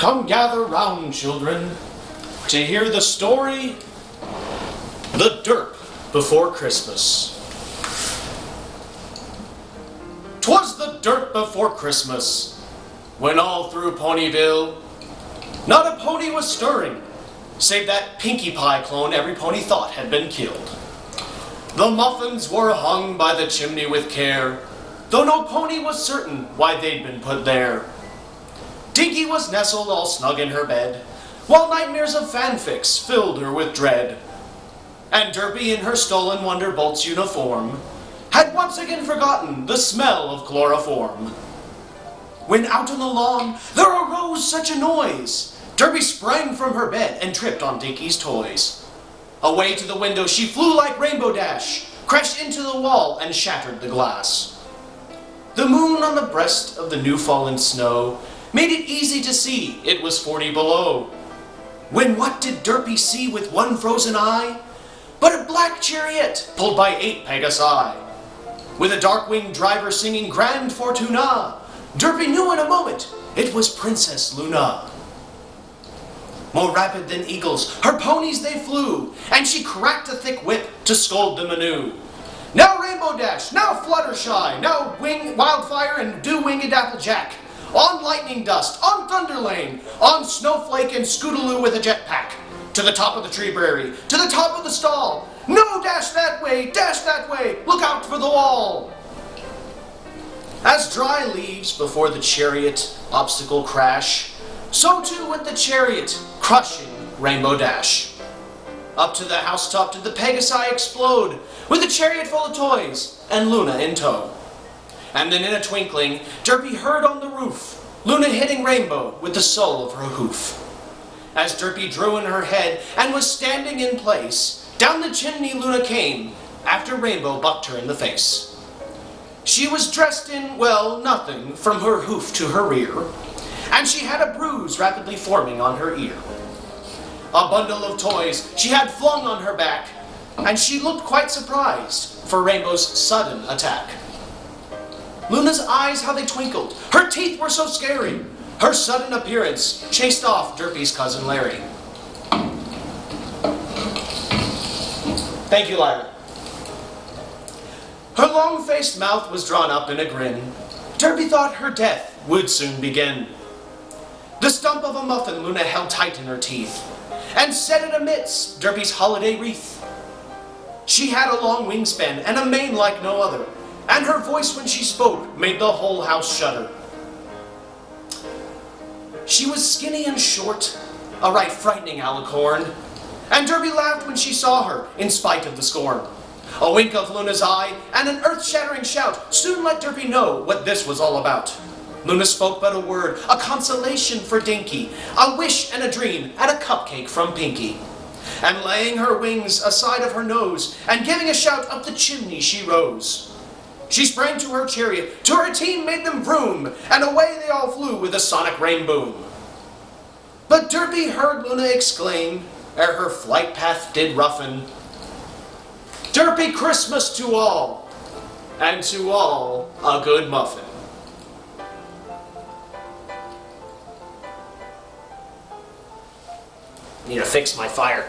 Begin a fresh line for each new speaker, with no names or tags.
Come gather round, children, to hear the story The Derp Before Christmas. 'Twas the Derp before Christmas, when all through Ponyville, not a pony was stirring, save that Pinkie Pie clone every pony thought had been killed. The muffins were hung by the chimney with care, though no pony was certain why they'd been put there. Dinky was nestled all snug in her bed, while nightmares of fanfics filled her with dread. And Derpy in her stolen Wonderbolt's uniform had once again forgotten the smell of chloroform. When out on the lawn there arose such a noise, Derpy sprang from her bed and tripped on Dinky's toys. Away to the window she flew like Rainbow Dash, crashed into the wall and shattered the glass. The moon on the breast of the new fallen snow made it easy to see it was 40 below. When what did Derpy see with one frozen eye? But a black chariot pulled by eight Pegasi. With a dark-winged driver singing Grand Fortuna, Derpy knew in a moment it was Princess Luna. More rapid than eagles, her ponies they flew, and she cracked a thick whip to scold them anew. Now Rainbow Dash, now Fluttershy, now Wing Wildfire and Do Winged Applejack. On Lightning Dust, on Thunderlane, on Snowflake and Scootaloo with a jetpack. To the top of the tree prairie, to the top of the stall. No, dash that way, dash that way, look out for the wall. As dry leaves before the chariot obstacle crash, so too went the chariot, crushing Rainbow Dash. Up to the housetop did the Pegasi explode, with a chariot full of toys, and Luna in tow. And then in a twinkling, Derpy heard on the roof, Luna hitting Rainbow with the sole of her hoof. As Derpy drew in her head and was standing in place, down the chimney Luna came, after Rainbow bucked her in the face. She was dressed in, well, nothing, from her hoof to her rear, and she had a bruise rapidly forming on her ear. A bundle of toys she had flung on her back, and she looked quite surprised for Rainbow's sudden attack. Luna's eyes, how they twinkled. Her teeth were so scary. Her sudden appearance chased off Derpy's cousin Larry. Thank you, Lyra. Her long-faced mouth was drawn up in a grin. Derpy thought her death would soon begin. The stump of a muffin Luna held tight in her teeth and set it amidst Derpy's holiday wreath. She had a long wingspan and a mane like no other, and her voice when she spoke made the whole house shudder. She was skinny and short, a right frightening alicorn, and Derpy laughed when she saw her, in spite of the scorn. A wink of Luna's eye, and an earth-shattering shout soon let Derpy know what this was all about. Luna spoke but a word, a consolation for Dinky, a wish and a dream, and a cupcake from Pinkie. And laying her wings aside of her nose, and giving a shout up the chimney she rose. She sprang to her chariot, to her team made them vroom, and away they all flew with a sonic rainboom. But Derpy heard Luna exclaim, ere her flight path did roughen, Derpy Christmas to all, and to all a good muffin. Need to fix my fire.